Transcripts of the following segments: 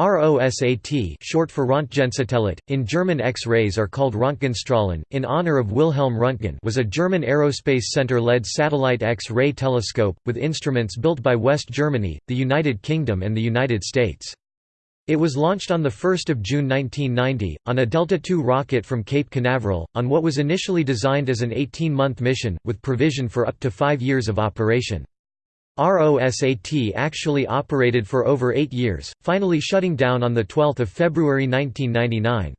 ROSAT short for Röntgensatellit, in German X-rays are called Röntgenstrahlen, in honor of Wilhelm Röntgen was a German Aerospace Center-led satellite X-ray telescope, with instruments built by West Germany, the United Kingdom and the United States. It was launched on the 1 June 1990, on a Delta II rocket from Cape Canaveral, on what was initially designed as an 18-month mission, with provision for up to five years of operation. ROSAT actually operated for over eight years, finally shutting down on 12 February 1999.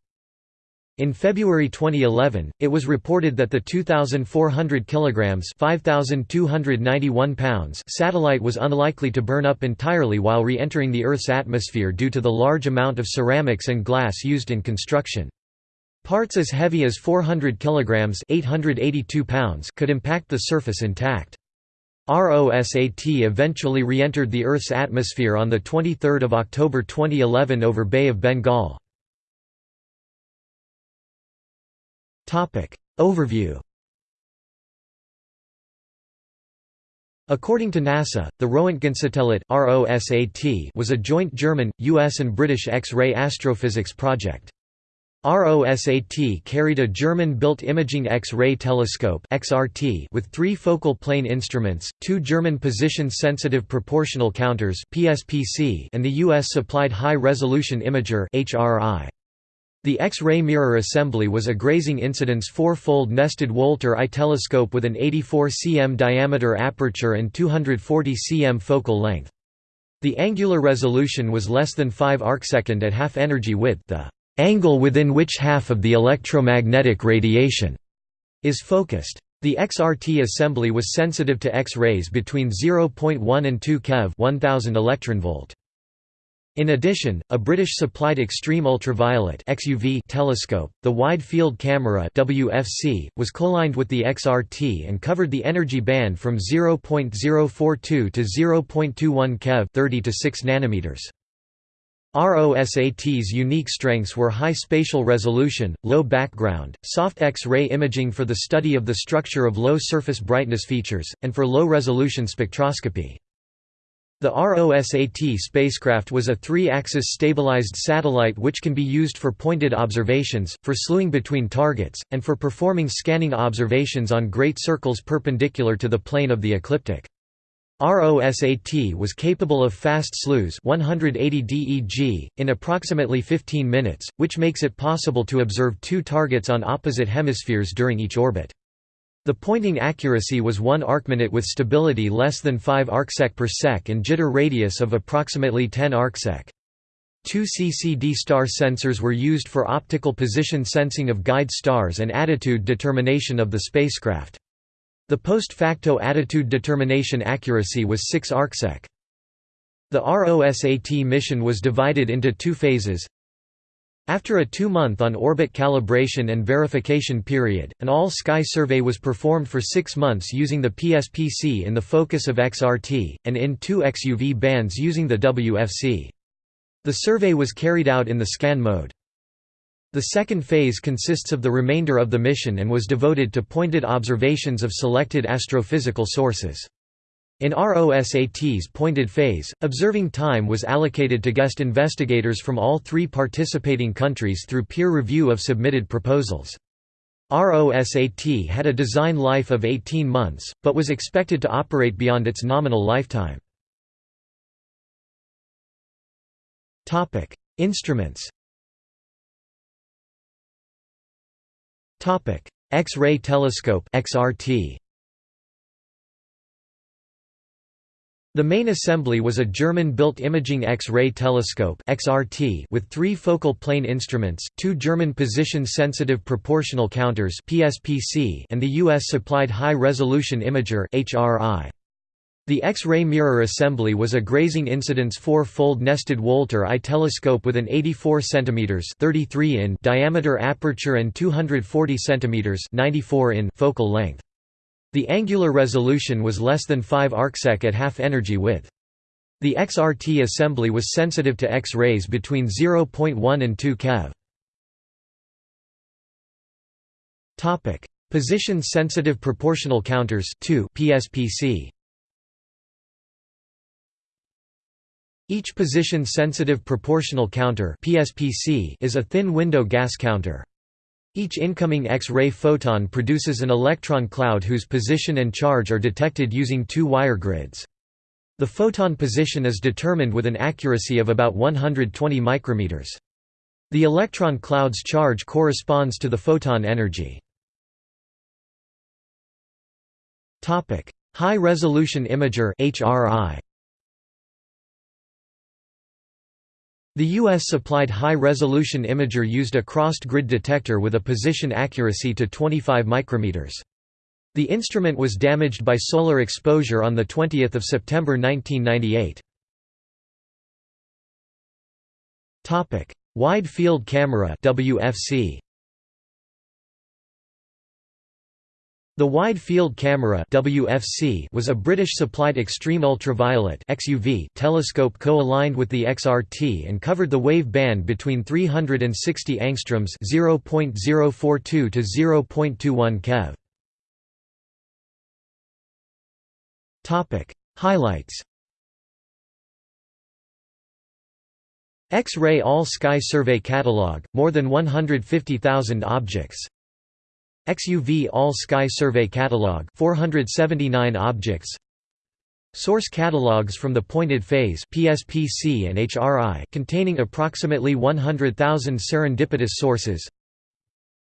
In February 2011, it was reported that the 2,400 kilograms (5,291 pounds) satellite was unlikely to burn up entirely while re-entering the Earth's atmosphere due to the large amount of ceramics and glass used in construction. Parts as heavy as 400 kilograms (882 pounds) could impact the surface intact. ROSAT eventually re-entered the Earth's atmosphere on 23 October 2011 over Bay of Bengal. Overview According to NASA, the Roentgensatellit was a joint German, US and British X-ray astrophysics project. ROSAT carried a German-built imaging X-ray telescope (XRT) with three focal plane instruments, two German position-sensitive proportional counters (PSPC), and the U.S.-supplied high-resolution imager (HRI). The X-ray mirror assembly was a grazing incidence four-fold nested Wolter I telescope with an 84 cm diameter aperture and 240 cm focal length. The angular resolution was less than 5 arcsecond at half energy width. The angle within which half of the electromagnetic radiation is focused. The XRT assembly was sensitive to X-rays between 0.1 and 2 keV 1000 electronvolt. In addition, a British-supplied extreme ultraviolet (XUV) telescope, the Wide Field Camera (WFC), was co-aligned with the XRT and covered the energy band from 0.042 to 0.21 keV (30 to 6 nanometers). ROSAT's unique strengths were high spatial resolution, low background, soft X-ray imaging for the study of the structure of low surface brightness features, and for low-resolution spectroscopy. The ROSAT spacecraft was a three-axis stabilized satellite which can be used for pointed observations, for slewing between targets, and for performing scanning observations on great circles perpendicular to the plane of the ecliptic. ROSAT was capable of fast slews 180 DEG, in approximately 15 minutes, which makes it possible to observe two targets on opposite hemispheres during each orbit. The pointing accuracy was 1 arcminute with stability less than 5 arcsec per sec and jitter radius of approximately 10 arcsec. Two CCD star sensors were used for optical position sensing of guide stars and attitude determination of the spacecraft. The post facto attitude determination accuracy was 6 arcsec. The ROSAT mission was divided into two phases. After a two-month on-orbit calibration and verification period, an all-sky survey was performed for six months using the PSPC in the focus of XRT, and in two XUV bands using the WFC. The survey was carried out in the scan mode. The second phase consists of the remainder of the mission and was devoted to pointed observations of selected astrophysical sources. In ROSAT's pointed phase, observing time was allocated to guest investigators from all three participating countries through peer review of submitted proposals. ROSAT had a design life of 18 months, but was expected to operate beyond its nominal lifetime. Instruments X-ray telescope XRT. The main assembly was a German-built imaging X-ray telescope XRT with three focal plane instruments, two German position-sensitive proportional counters PSPC and the US-supplied high-resolution imager HRI. The X-ray mirror assembly was a grazing incidence four-fold nested Wolter I telescope with an 84 cm 33 in diameter aperture and 240 cm 94 in focal length. The angular resolution was less than 5 arcsec at half energy width. The XRT assembly was sensitive to X-rays between 0.1 and 2 keV. Position-sensitive proportional counters 2 PSPC. Each position-sensitive proportional counter PSPC is a thin window gas counter. Each incoming X-ray photon produces an electron cloud whose position and charge are detected using two wire grids. The photon position is determined with an accuracy of about 120 micrometers. The electron cloud's charge corresponds to the photon energy. High resolution imager HRI The U.S. supplied high-resolution imager used a crossed grid detector with a position accuracy to 25 micrometers. The instrument was damaged by solar exposure on 20 September 1998. Wide Field Camera WFC The Wide Field Camera WFC was a British-supplied extreme ultraviolet XUV telescope co-aligned with the XRT and covered the wave band between 360 angstroms (0.042 to 0.21 keV). Topic: Highlights. X-ray All-Sky Survey Catalog, more than 150,000 objects XUV All-Sky Survey Catalog 479 objects. Source catalogs from the pointed phase PSPC and HRI containing approximately 100,000 serendipitous sources.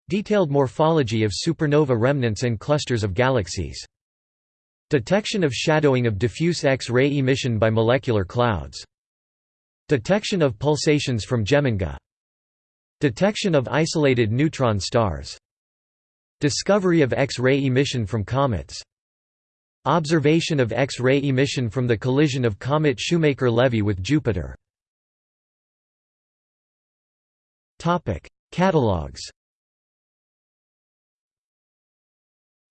Detailed morphology of supernova remnants and clusters of galaxies. Detection of shadowing of diffuse X-ray emission by molecular clouds. Detection of pulsations from Geminga. Detection of isolated neutron stars Discovery of X-ray emission from comets. Observation of X-ray emission from the collision of comet Shoemaker-Levy with Jupiter. Catalogs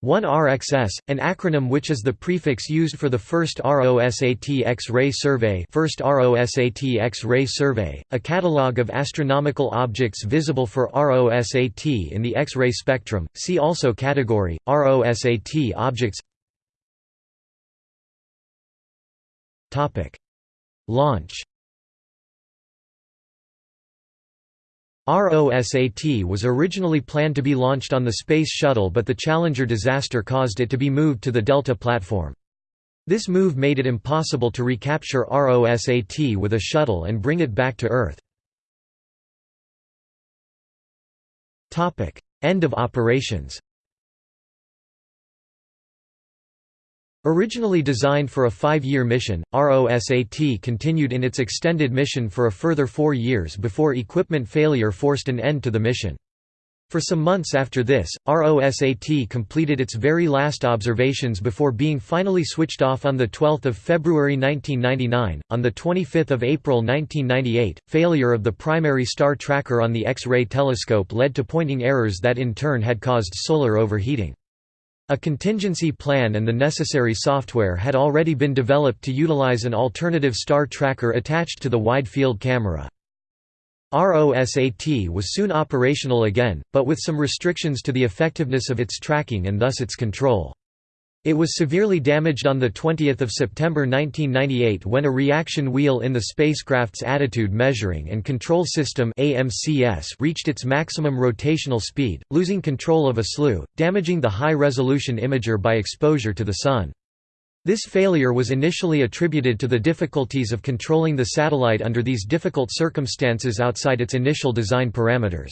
1RXS, an acronym which is the prefix used for the first ROSAT X-ray survey first ROSAT X-ray survey, a catalogue of astronomical objects visible for ROSAT in the X-ray spectrum, see also category, ROSAT objects. Launch ROSAT was originally planned to be launched on the Space Shuttle but the Challenger disaster caused it to be moved to the Delta platform. This move made it impossible to recapture ROSAT with a shuttle and bring it back to Earth. End of operations Originally designed for a five-year mission, ROSAT continued in its extended mission for a further four years before equipment failure forced an end to the mission. For some months after this, ROSAT completed its very last observations before being finally switched off on 12 February 1999. On 25 April 1998, failure of the primary star tracker on the X-ray telescope led to pointing errors that in turn had caused solar overheating. A contingency plan and the necessary software had already been developed to utilize an alternative star tracker attached to the wide field camera. ROSAT was soon operational again, but with some restrictions to the effectiveness of its tracking and thus its control. It was severely damaged on 20 September 1998 when a reaction wheel in the spacecraft's attitude measuring and control system reached its maximum rotational speed, losing control of a slew, damaging the high-resolution imager by exposure to the Sun. This failure was initially attributed to the difficulties of controlling the satellite under these difficult circumstances outside its initial design parameters.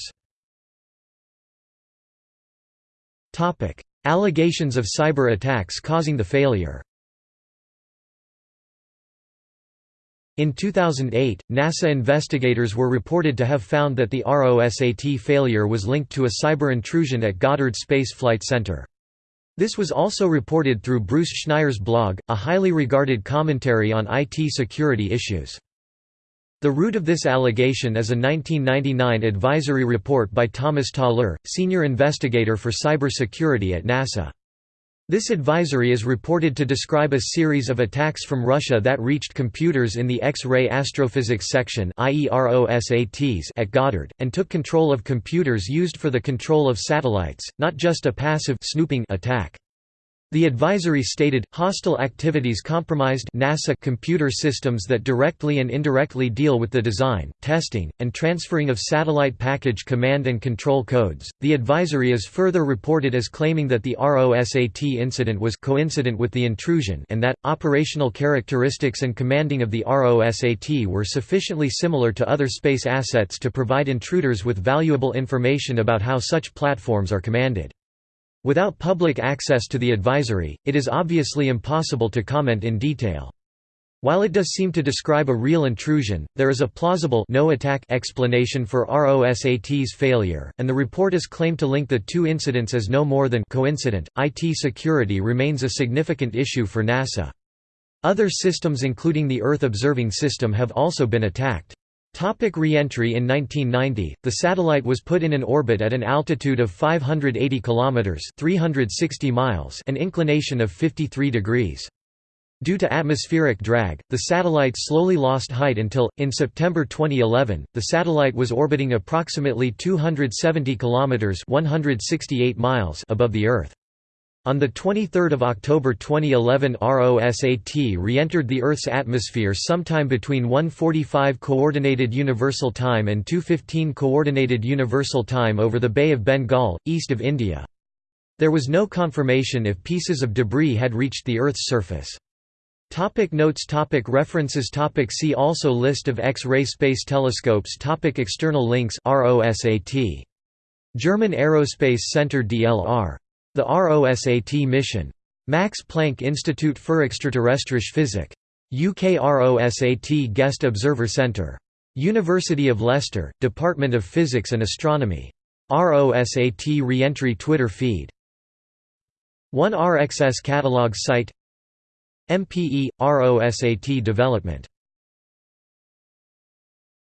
Allegations of cyber attacks causing the failure In 2008, NASA investigators were reported to have found that the ROSAT failure was linked to a cyber intrusion at Goddard Space Flight Center. This was also reported through Bruce Schneier's blog, a highly regarded commentary on IT security issues. The root of this allegation is a 1999 advisory report by Thomas Talleur, senior investigator for cybersecurity at NASA. This advisory is reported to describe a series of attacks from Russia that reached computers in the X-ray astrophysics section at Goddard, and took control of computers used for the control of satellites, not just a passive snooping attack. The advisory stated, hostile activities compromised NASA computer systems that directly and indirectly deal with the design, testing, and transferring of satellite package command and control codes. The advisory is further reported as claiming that the ROSAT incident was coincident with the intrusion and that, operational characteristics and commanding of the ROSAT were sufficiently similar to other space assets to provide intruders with valuable information about how such platforms are commanded. Without public access to the advisory, it is obviously impossible to comment in detail. While it does seem to describe a real intrusion, there is a plausible no attack explanation for ROSAT's failure, and the report is claimed to link the two incidents as no more than coincident. IT security remains a significant issue for NASA. Other systems including the Earth observing system have also been attacked. Topic re-entry In 1990, the satellite was put in an orbit at an altitude of 580 km 360 miles an inclination of 53 degrees. Due to atmospheric drag, the satellite slowly lost height until, in September 2011, the satellite was orbiting approximately 270 km 168 miles above the Earth. On 23 October 2011 ROSAT re-entered the Earth's atmosphere sometime between 1.45 Coordinated Universal Time and 2.15 Coordinated Universal Time over the Bay of Bengal, east of India. There was no confirmation if pieces of debris had reached the Earth's surface. Topic notes topic References topic See also List of X-ray space telescopes topic External links ROSAT. German Aerospace Center DLR the ROSAT mission. Max Planck Institute für Extraterrestrische Physik. UK ROSAT Guest Observer Centre. University of Leicester, Department of Physics and Astronomy. ROSAT Reentry Twitter feed. 1RXS Catalog site MPE – ROSAT Development